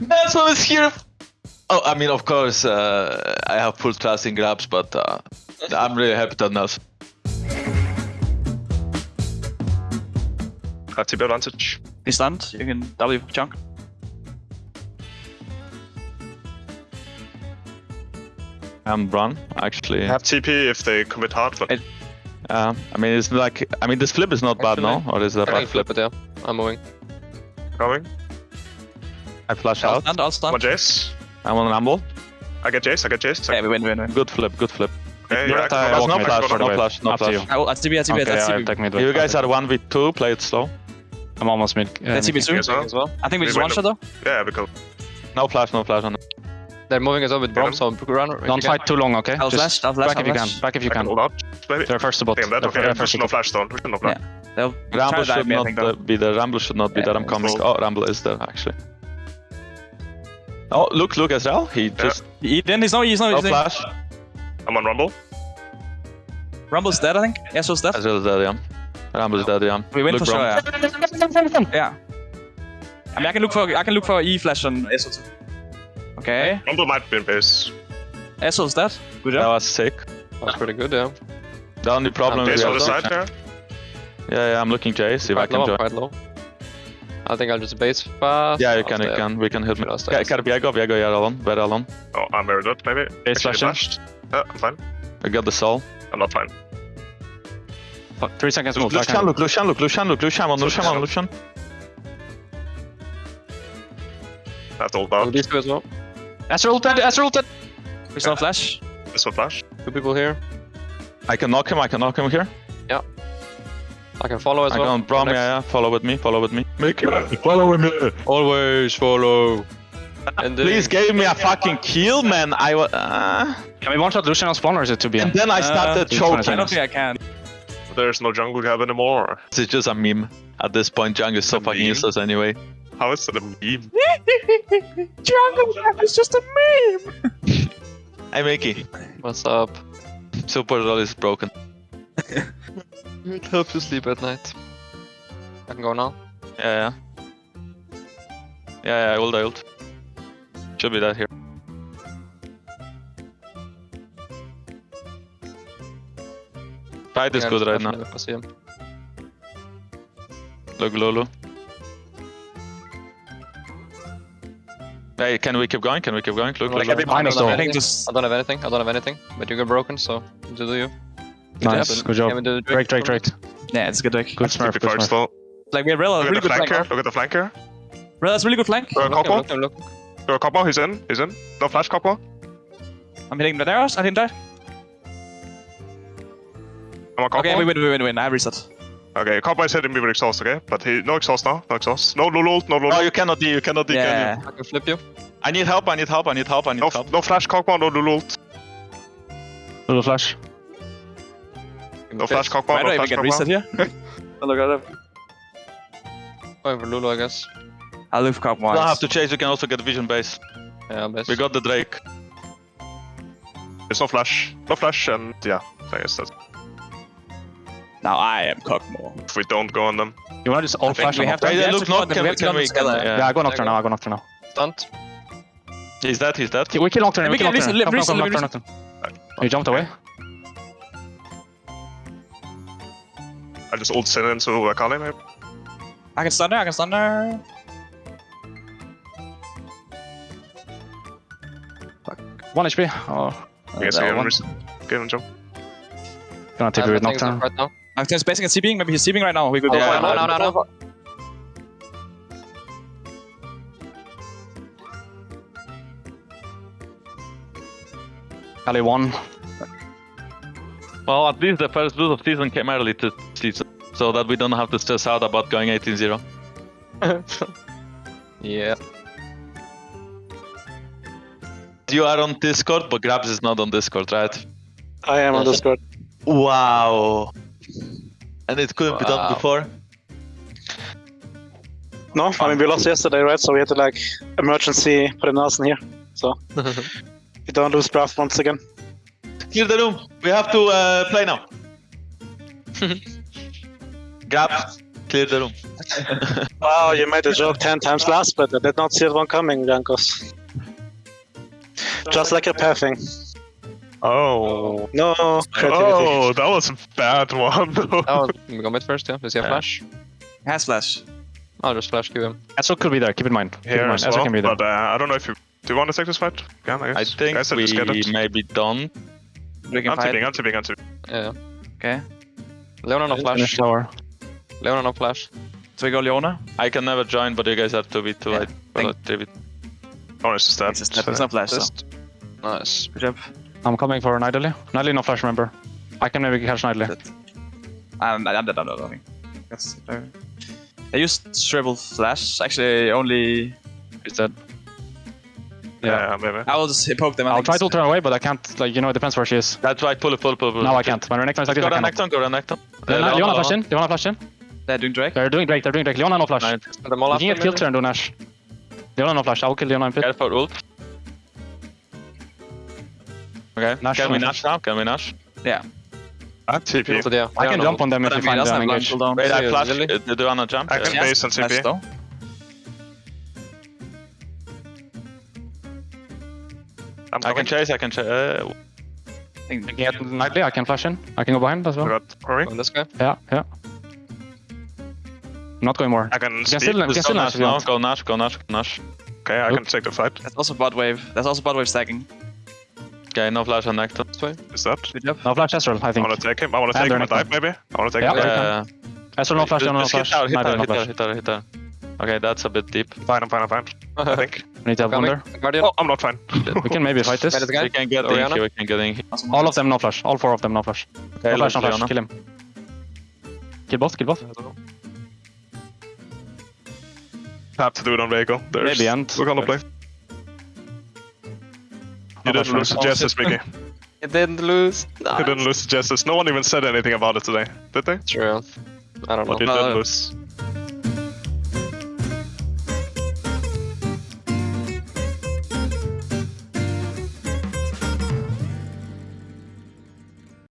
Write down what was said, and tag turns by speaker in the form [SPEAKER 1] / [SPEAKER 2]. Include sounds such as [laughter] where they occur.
[SPEAKER 1] Manson is here. Oh, I mean, of course, uh, I have full trust in Grabbz, but uh, I'm really happy that Nelson.
[SPEAKER 2] Have to TP advantage.
[SPEAKER 3] He's stunned. You can W chunk.
[SPEAKER 1] I'm run actually.
[SPEAKER 2] Have TP if they commit hard, but
[SPEAKER 3] It-
[SPEAKER 1] Uh, I mean, it's like I mean, this flip is not bad, no? Or is it a
[SPEAKER 4] I
[SPEAKER 1] bad flip?
[SPEAKER 4] flip it, yeah. I'm moving.
[SPEAKER 2] going.
[SPEAKER 1] I flash
[SPEAKER 3] All
[SPEAKER 1] out.
[SPEAKER 3] stunned. All
[SPEAKER 2] I'm
[SPEAKER 3] stunned.
[SPEAKER 2] on Jayce.
[SPEAKER 1] I'm on rumble.
[SPEAKER 2] I get Jayce, I get Jayce.
[SPEAKER 3] Yeah, we win, we win, win.
[SPEAKER 1] Good flip, good flip.
[SPEAKER 2] Okay,
[SPEAKER 5] You're
[SPEAKER 2] yeah, I
[SPEAKER 5] I
[SPEAKER 2] go
[SPEAKER 1] There's
[SPEAKER 5] walk
[SPEAKER 2] down,
[SPEAKER 1] no flash,
[SPEAKER 2] can go
[SPEAKER 5] for the
[SPEAKER 1] no flash, no
[SPEAKER 5] Up to
[SPEAKER 1] flash.
[SPEAKER 5] you.
[SPEAKER 3] I will, that's TB, that's TB,
[SPEAKER 5] Okay, I'll
[SPEAKER 3] TB.
[SPEAKER 5] take mid.
[SPEAKER 1] You guys are one v two. Play it slow.
[SPEAKER 5] I'm almost mid. Uh,
[SPEAKER 3] That's TB soon.
[SPEAKER 4] As well.
[SPEAKER 3] I think we
[SPEAKER 2] We
[SPEAKER 3] just one shot though.
[SPEAKER 2] Yeah, because
[SPEAKER 1] No flash, no flash on it.
[SPEAKER 4] They're moving as well with
[SPEAKER 2] Braum,
[SPEAKER 4] so run.
[SPEAKER 5] Don't fight too long, okay?
[SPEAKER 3] I'll
[SPEAKER 5] Just
[SPEAKER 3] flash, I'll flash,
[SPEAKER 5] back if you can. Back if you
[SPEAKER 2] can
[SPEAKER 5] can.
[SPEAKER 2] hold out. Maybe.
[SPEAKER 5] They're first to bot. They're
[SPEAKER 2] Okay,
[SPEAKER 5] they're first to
[SPEAKER 2] no flash down. Push no flash.
[SPEAKER 3] They'll
[SPEAKER 1] Rumble
[SPEAKER 3] try to dive
[SPEAKER 1] should not
[SPEAKER 3] think, though.
[SPEAKER 1] be there. Rumble should not be
[SPEAKER 3] Yeah,
[SPEAKER 1] there. I'm coming. Oh, Rumble is there actually. Oh, look, look as well. He just
[SPEAKER 3] He didn't, he's not. he's not.
[SPEAKER 1] no
[SPEAKER 3] he's no.
[SPEAKER 1] flash.
[SPEAKER 2] I'm on Rumble.
[SPEAKER 3] Rumble's dead, I think. Yasuo's dead.
[SPEAKER 1] As well as dead, yeah. Rumble is dead, yeah.
[SPEAKER 3] We win
[SPEAKER 1] look,
[SPEAKER 3] for sure, yeah. Yeah. I mean, I can look for, I can look for E flash on Yasuo too. Okay.
[SPEAKER 2] Rumble might be in base.
[SPEAKER 3] Yasuo's dead. Good job.
[SPEAKER 1] That was sick.
[SPEAKER 4] That's pretty good, yeah.
[SPEAKER 1] The only problem is Jayce
[SPEAKER 2] on the
[SPEAKER 1] have-
[SPEAKER 2] side here.
[SPEAKER 1] Yeah, yeah, I'm looking Jayce if I can
[SPEAKER 4] low,
[SPEAKER 1] join.
[SPEAKER 4] quite low. I think I'll just base fast.
[SPEAKER 1] Yeah, you can, you can. We can hit me.
[SPEAKER 4] Should I stay?
[SPEAKER 1] Ka- Kan Viego, Viego, you're alone. Very alone.
[SPEAKER 2] Oh, I'm very dead, maybe.
[SPEAKER 5] Base
[SPEAKER 2] Actually,
[SPEAKER 5] flashing.
[SPEAKER 2] flashed. Yeah, I'm fine.
[SPEAKER 1] I got the soul.
[SPEAKER 2] I'm not fine.
[SPEAKER 5] Fuck, Three seconds move.
[SPEAKER 1] Lucian, look, Lucian, look, Lucian, look, Lucian, on, Lucian, on, Lucian.
[SPEAKER 2] I have to hold
[SPEAKER 4] Oh,
[SPEAKER 2] out.
[SPEAKER 4] these two as well.
[SPEAKER 5] Ezreal ulted, Ezreal ulted.
[SPEAKER 3] There's no flash.
[SPEAKER 2] This one flash.
[SPEAKER 4] Two people here.
[SPEAKER 1] I can knock him, I can knock him here.
[SPEAKER 4] I can follow as
[SPEAKER 1] I
[SPEAKER 4] well.
[SPEAKER 1] can Braum,
[SPEAKER 4] Next.
[SPEAKER 1] yeah, yeah. Follow with me, follow with me. Make him follow me. Always follow.
[SPEAKER 4] And then-
[SPEAKER 1] Please give me a fucking kill, man. I wa- uh,
[SPEAKER 5] Can we one shot Lucian on spawn or is it too
[SPEAKER 1] And then I started
[SPEAKER 3] Uh,
[SPEAKER 1] choking.
[SPEAKER 3] I don't think I can.
[SPEAKER 2] There's no jungle cab anymore.
[SPEAKER 1] It's just a meme. At this point, Jung is so
[SPEAKER 2] A
[SPEAKER 1] fucking
[SPEAKER 2] meme?
[SPEAKER 1] useless anyway.
[SPEAKER 2] How is it a meme? [laughs]
[SPEAKER 3] Jungle is just a meme. [laughs]
[SPEAKER 1] Hey, Mickey.
[SPEAKER 4] What's up?
[SPEAKER 1] Super roll is broken. [laughs]
[SPEAKER 4] It helps you sleep at night. I can go now.
[SPEAKER 1] Yeah, yeah. Yeah, yeah, I ult, I ult. Should be that here. Fight is
[SPEAKER 4] Yeah,
[SPEAKER 1] good right now.
[SPEAKER 4] him I see him.
[SPEAKER 1] Look, Lulu. Hey, can we keep going? Can we keep going? Look,
[SPEAKER 4] Like,
[SPEAKER 1] look,
[SPEAKER 5] can be
[SPEAKER 1] look.
[SPEAKER 5] minus
[SPEAKER 4] I don't
[SPEAKER 3] I think
[SPEAKER 4] anything. I don't have anything. I don't have anything. But you get broken, so do you.
[SPEAKER 5] Nice, good job.
[SPEAKER 4] Can we do the
[SPEAKER 5] Drake, Drake, Drake.
[SPEAKER 3] yeah, it's a good deck.
[SPEAKER 5] Good smurf, good
[SPEAKER 2] far
[SPEAKER 5] smurf.
[SPEAKER 2] still.
[SPEAKER 3] Like we have Rella, really good
[SPEAKER 2] flank
[SPEAKER 3] flank.
[SPEAKER 2] Look at the flank here.
[SPEAKER 3] Rella's really good flank.
[SPEAKER 2] Uh,
[SPEAKER 4] Look him,
[SPEAKER 2] Coppo.
[SPEAKER 4] look him, look.
[SPEAKER 2] Uh, Coppo, he's in. He's in. No flash, Coppo.
[SPEAKER 3] I'm hitting the arrows. I didn't die.
[SPEAKER 2] I'm on Coppo.
[SPEAKER 3] Okay, we win, we win, we win. I have reset.
[SPEAKER 2] Okay, Coppo is hitting me with exhaust, okay? But he no exhaust now. No exhaust. No Lulu ult, no Lulu.
[SPEAKER 1] No, you cannot D, you cannot D, can
[SPEAKER 3] Yeah.
[SPEAKER 1] you?
[SPEAKER 4] I can flip you.
[SPEAKER 1] I need help, I need help, I need help, I need
[SPEAKER 2] No,
[SPEAKER 1] help.
[SPEAKER 2] no flash, Coppo, no Lulu ult.
[SPEAKER 5] Little flash.
[SPEAKER 2] No flash, Coppo,
[SPEAKER 3] Why do
[SPEAKER 2] no
[SPEAKER 3] I even
[SPEAKER 2] flash,
[SPEAKER 3] get reset here? oh, look at that.
[SPEAKER 4] Going for Lulu, I guess.
[SPEAKER 3] I'll live cop
[SPEAKER 1] You
[SPEAKER 3] once.
[SPEAKER 1] don't have to chase, you can also get vision base.
[SPEAKER 4] Yeah, base.
[SPEAKER 1] We got the Drake.
[SPEAKER 2] There's no flash. No flash, and yeah, I guess that's
[SPEAKER 3] Now I am Cockmore.
[SPEAKER 2] if we don't go on them.
[SPEAKER 5] You wanna just all
[SPEAKER 3] think
[SPEAKER 5] flash
[SPEAKER 3] we
[SPEAKER 5] on
[SPEAKER 3] have to-
[SPEAKER 1] Hey,
[SPEAKER 3] have
[SPEAKER 1] look,
[SPEAKER 3] to
[SPEAKER 1] not
[SPEAKER 3] go-
[SPEAKER 1] can
[SPEAKER 3] we
[SPEAKER 1] we,
[SPEAKER 3] have to
[SPEAKER 1] can
[SPEAKER 3] go
[SPEAKER 1] we, can,
[SPEAKER 3] Stella.
[SPEAKER 1] yeah.
[SPEAKER 5] Yeah, I go Nocturne now, I go Nocturne now.
[SPEAKER 4] Stunt.
[SPEAKER 1] He's dead, he's dead.
[SPEAKER 5] Okay, we kill Nocturne, we
[SPEAKER 3] We
[SPEAKER 5] kill
[SPEAKER 3] can
[SPEAKER 5] Nocturne.
[SPEAKER 3] reset-
[SPEAKER 5] Come, come,
[SPEAKER 3] reset-
[SPEAKER 5] come,
[SPEAKER 3] reset-
[SPEAKER 5] Nocturne, Nocturne. You jumped away?
[SPEAKER 2] I just ult Sin into Akali, maybe.
[SPEAKER 3] I can stun her, I can stun her.
[SPEAKER 5] One HP. Oh, uh,
[SPEAKER 2] I guess
[SPEAKER 3] that
[SPEAKER 2] I
[SPEAKER 3] one.
[SPEAKER 2] res- get him jump.
[SPEAKER 5] gonna take
[SPEAKER 4] I'm
[SPEAKER 5] with Nocturne.
[SPEAKER 4] right now.
[SPEAKER 3] Uh, Nocturne's basing and CBing, maybe he's CBing right now. We could
[SPEAKER 4] Oh,
[SPEAKER 1] Yeah,
[SPEAKER 4] no,
[SPEAKER 1] I-
[SPEAKER 4] no, no, no.
[SPEAKER 5] Ali one.
[SPEAKER 1] Well, at least the first boost of season came early to season, so that we don't have to stress out about going 18-0. [laughs]
[SPEAKER 4] Yeah.
[SPEAKER 1] You are on Discord, but Grabbz is not on Discord, right?
[SPEAKER 6] I am on Discord.
[SPEAKER 1] Wow. And it couldn't be done before?
[SPEAKER 6] No, I mean we lost yesterday, right? So we had to like emergency put a Nelson here. So [laughs] we don't lose draft once again.
[SPEAKER 1] Clear the room. We have to uh, play now. [laughs] Grab. Clear the room. [laughs]
[SPEAKER 6] Wow, you made the joke 10 times last, but I did not see that one coming, Jankos. Just like a pathing.
[SPEAKER 2] Oh.
[SPEAKER 6] No creativity.
[SPEAKER 2] Oh, that was a bad one.
[SPEAKER 4] Oh, we go mid first, yeah. Does he have
[SPEAKER 1] Yeah.
[SPEAKER 4] flash?
[SPEAKER 3] Has flash.
[SPEAKER 4] I'll just flash Q him.
[SPEAKER 5] Ezreal could be there, keep in mind. Keep in
[SPEAKER 2] Here
[SPEAKER 5] mind.
[SPEAKER 2] as well,
[SPEAKER 5] can be there.
[SPEAKER 2] but uh, I don't know if you do you want to take this fight. Yeah, I, guess.
[SPEAKER 1] I think
[SPEAKER 2] Guys, I
[SPEAKER 1] we
[SPEAKER 2] just get it.
[SPEAKER 1] maybe don't.
[SPEAKER 3] We can
[SPEAKER 2] I'm
[SPEAKER 3] fight.
[SPEAKER 2] tipping, I'm tipping, I'm tipping.
[SPEAKER 4] Yeah.
[SPEAKER 3] Okay.
[SPEAKER 4] Leona no flash.
[SPEAKER 5] lower.
[SPEAKER 4] Leona no flash.
[SPEAKER 3] So we go Leona.
[SPEAKER 1] I can never join, but you guys have to be two.
[SPEAKER 3] Yeah.
[SPEAKER 1] I
[SPEAKER 3] Thank-
[SPEAKER 1] well, three v-
[SPEAKER 2] Oh, just that.
[SPEAKER 3] It's just that there's no flash. So.
[SPEAKER 4] Nice.
[SPEAKER 3] Good job.
[SPEAKER 5] I'm coming for Nidalee. Nidalee no flash, remember. I can maybe catch Nidalee.
[SPEAKER 3] I'm, I'm dead. I'm dead. I think. Uh, I used Shrivel Flash. Actually, only.
[SPEAKER 5] He's dead.
[SPEAKER 2] Yeah, maybe.
[SPEAKER 3] I will just poke them. I
[SPEAKER 5] I'll try to turn away, but I can't, like, you know, it depends where she is.
[SPEAKER 1] That's right. Pull it, pull it, pull it. pull it.
[SPEAKER 5] Now I can't. When Renekton is like this,
[SPEAKER 1] Go
[SPEAKER 5] I
[SPEAKER 1] down
[SPEAKER 5] cannot.
[SPEAKER 1] Necton, go down Necton.
[SPEAKER 5] Leona,
[SPEAKER 1] Uh,
[SPEAKER 5] Leona
[SPEAKER 1] Leona,
[SPEAKER 5] flash in. Leona flash in.
[SPEAKER 3] They're doing Drake.
[SPEAKER 5] They're doing Drake, they're doing Drake. Leona no flash.
[SPEAKER 1] Nine.
[SPEAKER 4] Send them all
[SPEAKER 5] You can get kill turn, do Nash. Leona no flash, I will kill Leona in pit.
[SPEAKER 1] Careful, ult. Okay,
[SPEAKER 5] Nash,
[SPEAKER 1] can we
[SPEAKER 5] Nash.
[SPEAKER 1] Nash now? Can we Nash?
[SPEAKER 2] I'm TP.
[SPEAKER 4] So yeah.
[SPEAKER 5] I can jump on them if
[SPEAKER 3] I
[SPEAKER 5] you find
[SPEAKER 3] that's
[SPEAKER 5] them
[SPEAKER 3] not blind
[SPEAKER 5] engaged.
[SPEAKER 1] Wait, I
[SPEAKER 4] Yeah,
[SPEAKER 1] flash. Uh, Do you wanna jump?
[SPEAKER 2] I can base on
[SPEAKER 3] Flash
[SPEAKER 2] TP. I'm
[SPEAKER 1] I can chase, I can chase. Uh,
[SPEAKER 3] I think
[SPEAKER 5] I can get Nidalee, I can flash in. I can go behind as well.
[SPEAKER 2] got Rory.
[SPEAKER 4] On this guy.
[SPEAKER 5] Yeah, yeah. I'm not going more.
[SPEAKER 2] I can
[SPEAKER 5] You can still, you can still Nash
[SPEAKER 1] Nash now. Go Nash, go Nash, go Nash.
[SPEAKER 2] Okay, I can take the fight.
[SPEAKER 3] That's also bot wave. That's also bot wave stacking.
[SPEAKER 1] Okay, no flash on Necton.
[SPEAKER 4] This way.
[SPEAKER 2] Is that?
[SPEAKER 3] Good job.
[SPEAKER 5] No flash Ezreal, I think.
[SPEAKER 2] I wanna take him. I wanna
[SPEAKER 5] And
[SPEAKER 2] take him and
[SPEAKER 5] they're
[SPEAKER 2] dive maybe. I wanna take
[SPEAKER 5] Yeah.
[SPEAKER 2] him.
[SPEAKER 5] Okay.
[SPEAKER 1] Yeah.
[SPEAKER 5] Ezreal no flash,
[SPEAKER 1] Just-
[SPEAKER 5] no
[SPEAKER 1] just hit
[SPEAKER 5] flash.
[SPEAKER 1] hit her,
[SPEAKER 5] Nidalee no
[SPEAKER 1] hit her,
[SPEAKER 5] flash.
[SPEAKER 1] hit her, hit her. Okay, that's a bit deep.
[SPEAKER 2] Fine, I'm fine, I'm fine. [laughs] I think.
[SPEAKER 5] We need to have
[SPEAKER 4] Coming.
[SPEAKER 5] Wunder.
[SPEAKER 4] Guardian.
[SPEAKER 2] Oh, I'm not fine.
[SPEAKER 5] We can maybe fight this.
[SPEAKER 1] We can get
[SPEAKER 4] Orianna?
[SPEAKER 1] Inky, we can get Inky.
[SPEAKER 3] Awesome.
[SPEAKER 5] All of them no flash. All four of them no flash.
[SPEAKER 1] Okay,
[SPEAKER 5] No flash, no flash.
[SPEAKER 1] Leona.
[SPEAKER 5] Kill him. Kill both, kill both.
[SPEAKER 2] Have to do it on Viego. There's...
[SPEAKER 5] Maybe end.
[SPEAKER 2] We're gonna play. You didn't lose
[SPEAKER 5] no
[SPEAKER 2] to Justice, Mickey.
[SPEAKER 4] It didn't lose.
[SPEAKER 2] You didn't lose to Justice. [laughs] No one even said anything about it today, did they?
[SPEAKER 4] True. I don't know.
[SPEAKER 2] But you
[SPEAKER 4] know.
[SPEAKER 3] Uh,
[SPEAKER 2] did lose.